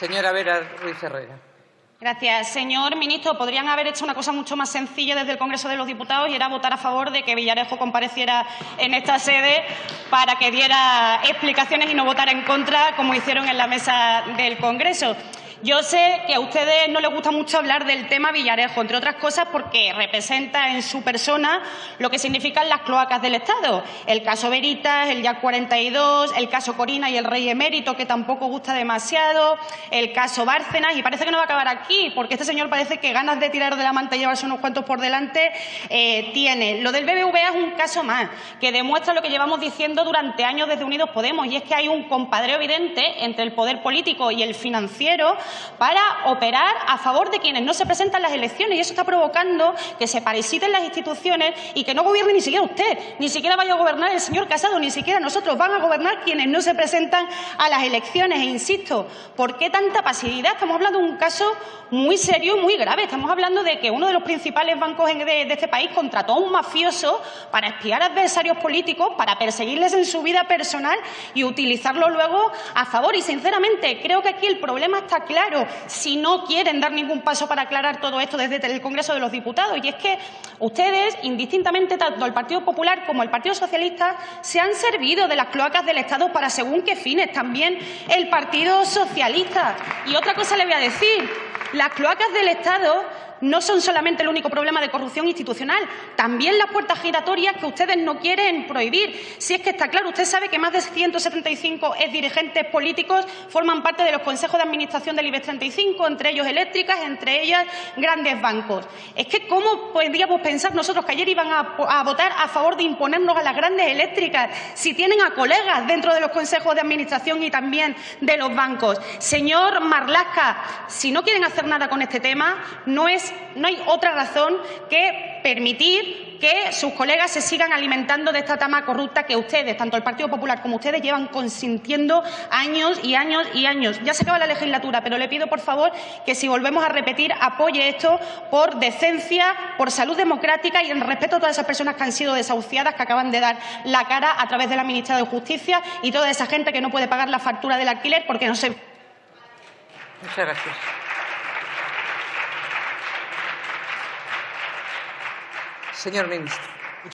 Señora Vera Ruiz Herrera. Gracias. Señor ministro, podrían haber hecho una cosa mucho más sencilla desde el Congreso de los Diputados y era votar a favor de que Villarejo compareciera en esta sede para que diera explicaciones y no votara en contra, como hicieron en la mesa del Congreso. Yo sé que a ustedes no les gusta mucho hablar del tema Villarejo, entre otras cosas porque representa en su persona lo que significan las cloacas del Estado. El caso Veritas, el YAC 42, el caso Corina y el Rey Emérito, que tampoco gusta demasiado, el caso Bárcenas, y parece que no va a acabar aquí, porque este señor parece que ganas de tirar de la manta y llevarse unos cuantos por delante eh, tiene. Lo del BBVA es un caso más, que demuestra lo que llevamos diciendo durante años desde Unidos Podemos, y es que hay un compadreo evidente entre el poder político y el financiero para operar a favor de quienes no se presentan las elecciones y eso está provocando que se parasiten las instituciones y que no gobierne ni siquiera usted, ni siquiera vaya a gobernar el señor Casado, ni siquiera nosotros, van a gobernar quienes no se presentan a las elecciones. E insisto, ¿por qué tanta pasividad? Estamos hablando de un caso muy serio y muy grave. Estamos hablando de que uno de los principales bancos de, de este país contrató a un mafioso para espiar adversarios políticos, para perseguirles en su vida personal y utilizarlo luego a favor. Y, sinceramente, creo que aquí el problema está claro claro si no quieren dar ningún paso para aclarar todo esto desde el Congreso de los Diputados. Y es que ustedes, indistintamente, tanto el Partido Popular como el Partido Socialista, se han servido de las cloacas del Estado para según qué fines. También el Partido Socialista. Y otra cosa le voy a decir. Las cloacas del Estado no son solamente el único problema de corrupción institucional, también las puertas giratorias que ustedes no quieren prohibir. Si es que está claro, usted sabe que más de 175 dirigentes políticos forman parte de los consejos de administración del IBEX 35, entre ellos eléctricas, entre ellas grandes bancos. Es que ¿cómo podríamos pensar nosotros que ayer iban a, a votar a favor de imponernos a las grandes eléctricas si tienen a colegas dentro de los consejos de administración y también de los bancos? Señor Marlasca, si no quieren hacer nada con este tema, no es no hay otra razón que permitir que sus colegas se sigan alimentando de esta tama corrupta que ustedes, tanto el Partido Popular como ustedes, llevan consintiendo años y años y años. Ya se acaba la legislatura, pero le pido, por favor, que si volvemos a repetir, apoye esto por decencia, por salud democrática y en respeto a todas esas personas que han sido desahuciadas, que acaban de dar la cara a través de la ministra de Justicia y toda esa gente que no puede pagar la factura del alquiler porque no se. Muchas gracias. Señor ministro.